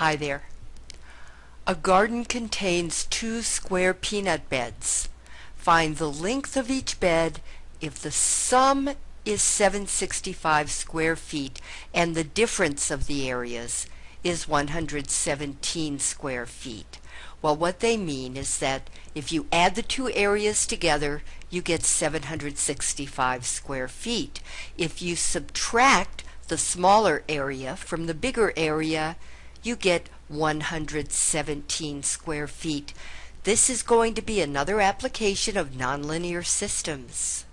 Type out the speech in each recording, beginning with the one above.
Hi there. A garden contains two square peanut beds. Find the length of each bed if the sum is 765 square feet and the difference of the areas is 117 square feet. Well, what they mean is that if you add the two areas together, you get 765 square feet. If you subtract the smaller area from the bigger area, you get 117 square feet. This is going to be another application of nonlinear systems.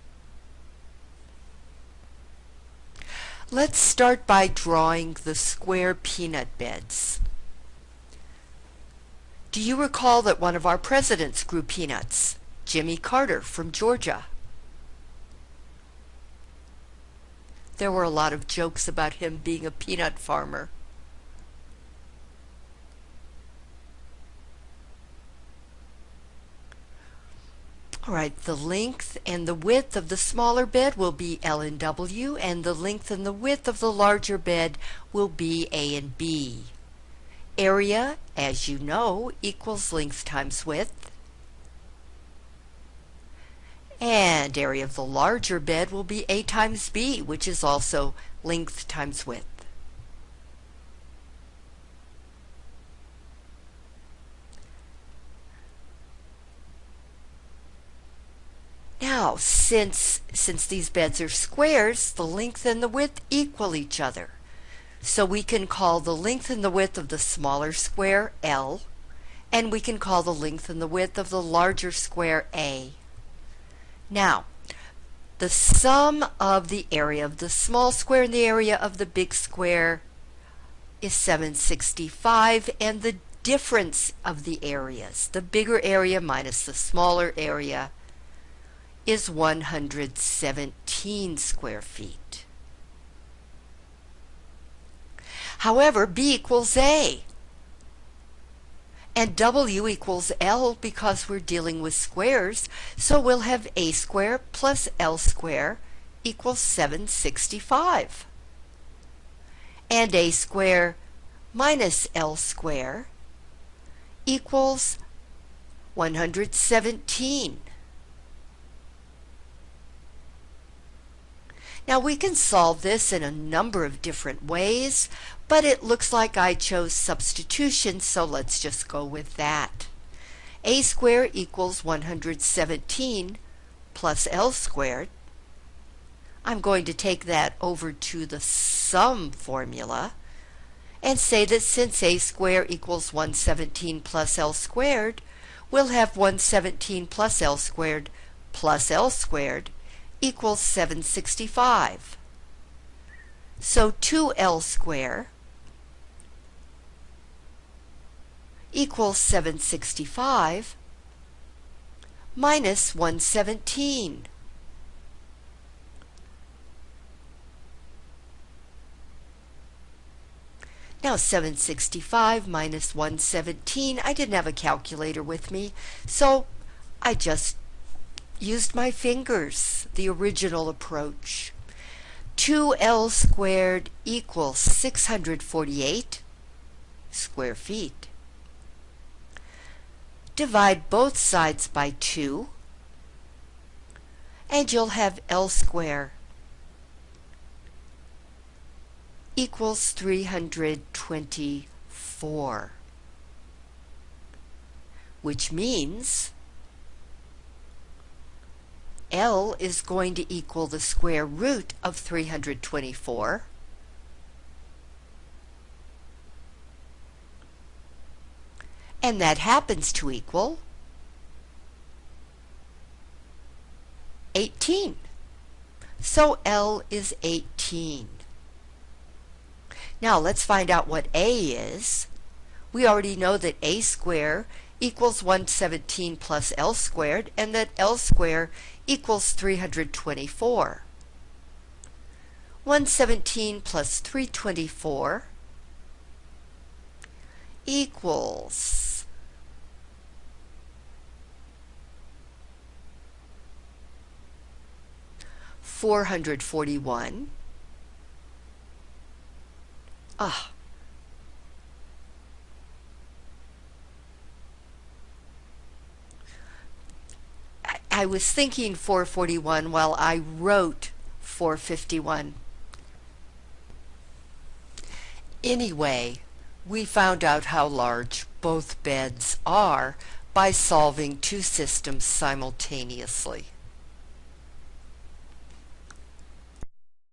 Let's start by drawing the square peanut beds. Do you recall that one of our presidents grew peanuts? Jimmy Carter from Georgia. There were a lot of jokes about him being a peanut farmer. All right, the length and the width of the smaller bed will be L and W, and the length and the width of the larger bed will be A and B. Area, as you know, equals length times width. And area of the larger bed will be A times B, which is also length times width. Now, since, since these beds are squares, the length and the width equal each other. So we can call the length and the width of the smaller square L, and we can call the length and the width of the larger square A. Now, the sum of the area of the small square and the area of the big square is 765, and the difference of the areas, the bigger area minus the smaller area, is 117 square feet. However, B equals A. And W equals L because we're dealing with squares, so we'll have A square plus L square equals 765. And A square minus L square equals 117. Now we can solve this in a number of different ways, but it looks like I chose substitution, so let's just go with that. a squared equals 117 plus L squared. I'm going to take that over to the sum formula and say that since a squared equals 117 plus L squared, we'll have 117 plus L squared plus L squared equals 765. So 2L square equals 765 minus 117. Now 765 minus 117, I didn't have a calculator with me, so I just used my fingers, the original approach. 2L squared equals 648 square feet. Divide both sides by 2 and you'll have L squared equals 324 which means L is going to equal the square root of 324. And that happens to equal 18. So L is 18. Now let's find out what A is. We already know that A squared equals 117 plus L squared and that L squared equals 324. 117 plus 324 equals four hundred forty one. Ah, I was thinking 441 while I wrote 451. Anyway, we found out how large both beds are by solving two systems simultaneously.